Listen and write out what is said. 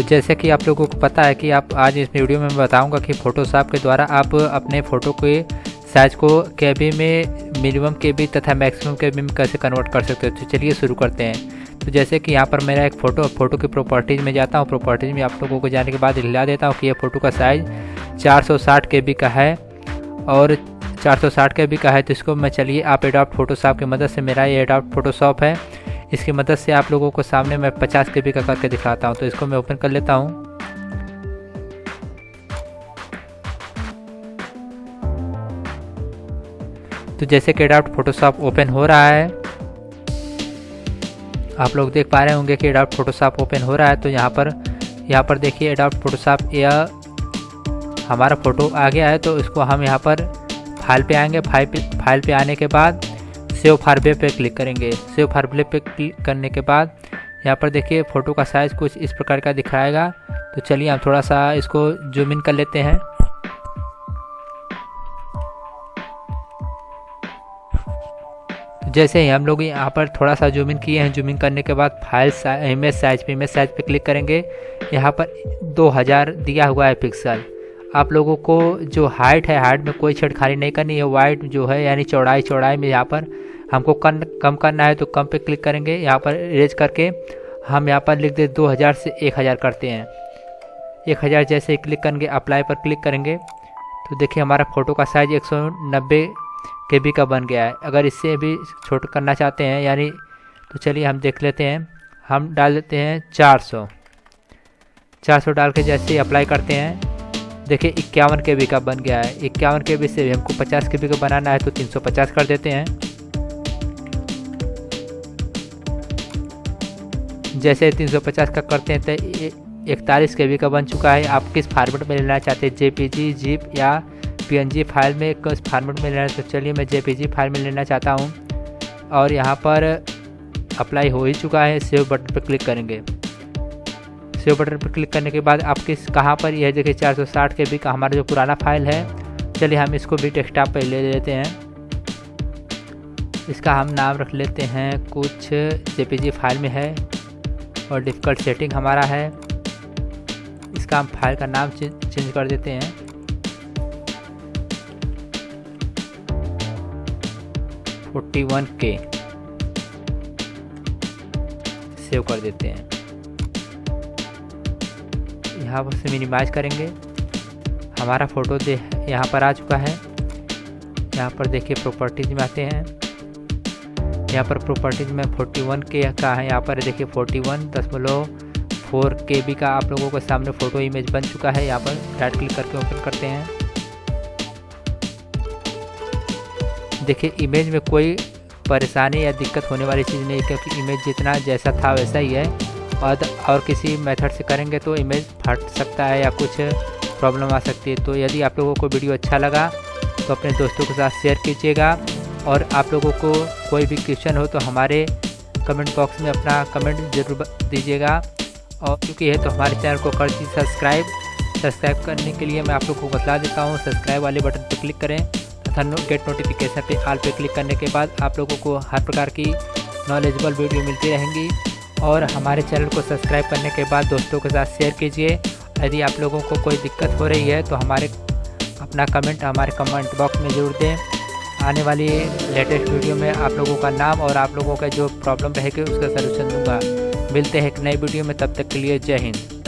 तो जैसे कि आप लोगों को पता है कि आप आज इस वीडियो में बताऊँगा कि फ़ोटोशॉप के द्वारा आप अपने फ़ोटो के साइज़ को केबी में मिनिमम के तथा मैक्सिमम के में कैसे कन्वर्ट कर सकते हो? तो चलिए शुरू करते हैं। तो जैसे कि यहाँ पर मेरा एक फ़ोटो फ़ोटो की प्रॉपर्टीज़ में जाता हूँ। प्रॉपर्टीज़ में आप लोगों को जाने के बाद हिला देता हूँ कि यह फ़ोटो का साइज़ 460 के बी का है और 460 के बी का है। तो इसको मैं चलिए आप एडॉप्ट फोटोशॉप की मदद से मेरा ये एडॉप्ट फोटोशॉप है। इसकी मदद से आप लोगों को सामने मैं 50 के का करके दिखाता हूँ तो इसको मैं ओपन कर लेता हूँ। तो जैसे कि एडाप्ट फोटोशॉप ओपन हो रहा है, आप लोग देख पा रहे होंगे कि एडाप्ट फोटोशॉप ओपन हो रहा है तो यहाँ पर यहाँ पर देखिए एडाप्ट फोटोशॉप यह हमारा फ़ोटो आ गया है तो इसको हम यहाँ पर फ़ाइल पे आएँगे। फ़ाइल पे फ़ाइल पे आने के बाद सेव फारवे पे क्लिक करेंगे। सेव फारवे पे क्लिक करने के बाद यहाँ पर देखिए फ़ोटो का साइज़ कुछ इस प्रकार का दिखाएगा। तो चलिए हम थोड़ा सा इसको जूम इन कर लेते हैं। जैसे ही हम लोग यहाँ पर थोड़ा सा जूम इन किए हैं जूम इन करने के बाद फ़ाइल इमेज साइज़ पे इमेज साइज़ पे क्लिक करेंगे। यहाँ पर 2000 दिया हुआ है पिक्सल आप लोगों को जो हाइट है हाइट में कोई छेड़खानी नहीं करनी है। वाइट जो है, यानी चौड़ाई चौड़ाई में यहाँ पर हमको कन, कम करना है तो कम पे क्लिक करेंगे। यहाँ पर रेज करके हम यहाँ पर लिख दे 2000 से 1000 करते हैं। 1000 जैसे ही क्लिक करेंगे अप्लाई पर क्लिक करेंगे तो देखिए हमारा फ़ोटो का साइज़ एक सौ नब्बे के बी का बन गया है। अगर इससे भी छोट करना चाहते हैं यानी तो चलिए हम देख लेते हैं। हम डाल देते हैं 400 400 डाल के जैसे ही अप्लाई करते हैं देखिए इक्यावन के बी का बन गया है। इक्यावन के बी से भी हमको 50 के बी का बनाना है तो 350 कर देते हैं। जैसे 350 का करते हैं तो इकतालीस के का बन चुका है। आप किस फार्मेट में लेना चाहते हैं? जेपीजी, जीप या पीएनजी फ़ाइल में किस फार्मेट में लेना तो चलिए मैं जेपीजी फ़ाइल में लेना चाहता हूँ। और यहाँ पर अप्लाई हो ही चुका है सेव बटन पर क्लिक करेंगे। सेव बटन पर क्लिक करने के बाद आप किस, कहाँ पर? यह देखिए 460 के बी का हमारा जो पुराना फ़ाइल है। चलिए हम इसको भी डेस्कटॉप पर ले लेते हैं। इसका हम नाम रख लेते हैं, कुछ जेपीजी फ़ाइल में है। और डिफ़िकल्ट सेटिंग हमारा है। इसका हम फ़ाइल का नाम चेंज कर देते हैं। फोर्टी वन के सेव कर देते हैं। यहाँ पर से मिनिमाइज करेंगे। हमारा फ़ोटो यहाँ पर आ चुका है। यहाँ पर देखिए प्रॉपर्टीज़ में आते हैं। यहाँ पर प्रॉपर्टीज़ में 41 के का है। यहाँ पर देखिए 41 दशमलव फोर के बी का आप लोगों के सामने फ़ोटो इमेज बन चुका है। यहाँ पर राइट क्लिक करके ओपन करते हैं। देखिए इमेज में कोई परेशानी या दिक्कत होने वाली चीज़ नहीं क्योंकि इमेज जितना जैसा था वैसा ही है। और और किसी मेथड से करेंगे तो इमेज फट सकता है या कुछ प्रॉब्लम आ सकती है। तो यदि आप लोगों को वीडियो अच्छा लगा तो अपने दोस्तों के साथ शेयर कीजिएगा। और आप लोगों को कोई भी क्वेश्चन हो तो हमारे कमेंट बॉक्स में अपना कमेंट ज़रूर दीजिएगा। और क्योंकि है तो हमारे चैनल को कर दीजिए सब्सक्राइब सब्सक्राइब करने के लिए मैं आप लोगों को बता देता हूँ सब्सक्राइब वाले बटन पर क्लिक करें तथा गेट नोटिफिकेशन पे आल पे क्लिक करने के बाद आप लोगों को हर प्रकार की नॉलेजेबल वीडियो मिलती रहेंगी। और हमारे चैनल को सब्सक्राइब करने के बाद दोस्तों के साथ शेयर कीजिए। यदि आप लोगों को कोई दिक्कत हो रही है तो हमारे अपना कमेंट हमारे कमेंट बॉक्स में ज़रूर दें। आने वाली लेटेस्ट वीडियो में आप लोगों का नाम और आप लोगों का जो प्रॉब्लम रहेगी, उसका सलूशन दूँगा। मिलते हैं एक नई वीडियो में, तब तक के लिए जय हिंद।